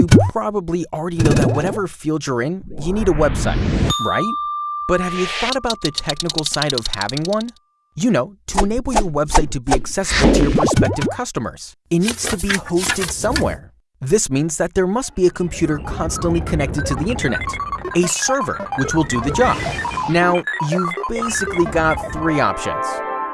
You probably already know that whatever field you're in, you need a website, right? But have you thought about the technical side of having one? You know, to enable your website to be accessible to your prospective customers, it needs to be hosted somewhere. This means that there must be a computer constantly connected to the internet, a server which will do the job. Now, you've basically got three options.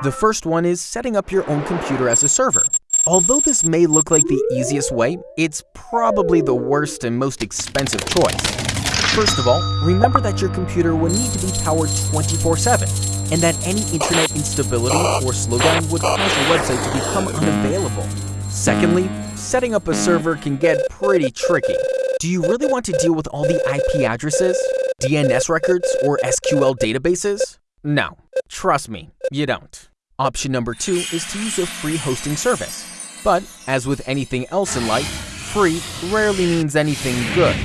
The first one is setting up your own computer as a server. Although this may look like the easiest way, it's probably the worst and most expensive choice. First of all, remember that your computer will need to be powered 24-7, and that any internet instability or slowdown would cause your website to become unavailable. Secondly, setting up a server can get pretty tricky. Do you really want to deal with all the IP addresses, DNS records, or SQL databases? No, trust me, you don't. Option number two is to use a free hosting service. But, as with anything else in life, free rarely means anything good.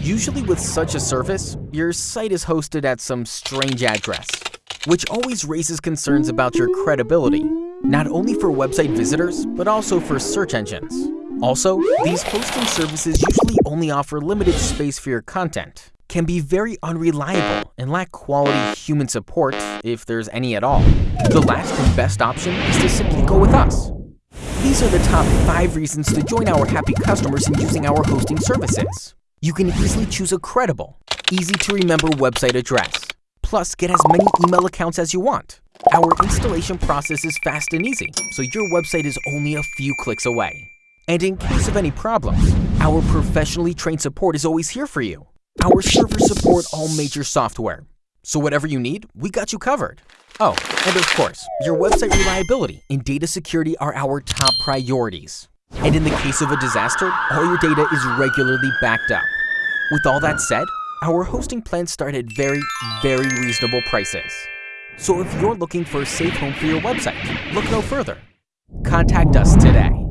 Usually with such a service, your site is hosted at some strange address, which always raises concerns about your credibility, not only for website visitors, but also for search engines. Also, these hosting services usually only offer limited space for your content, can be very unreliable and lack quality human support if there's any at all. The last and best option is to simply go with us. These are the top 5 reasons to join our happy customers in using our hosting services. You can easily choose a credible, easy to remember website address. Plus, get as many email accounts as you want. Our installation process is fast and easy, so your website is only a few clicks away. And in case of any problems, our professionally trained support is always here for you. Our servers support all major software, so whatever you need, we got you covered. Oh, and of course, your website reliability and data security are our top priorities. And in the case of a disaster, all your data is regularly backed up. With all that said, our hosting plans start at very, very reasonable prices. So if you're looking for a safe home for your website, look no further. Contact us today.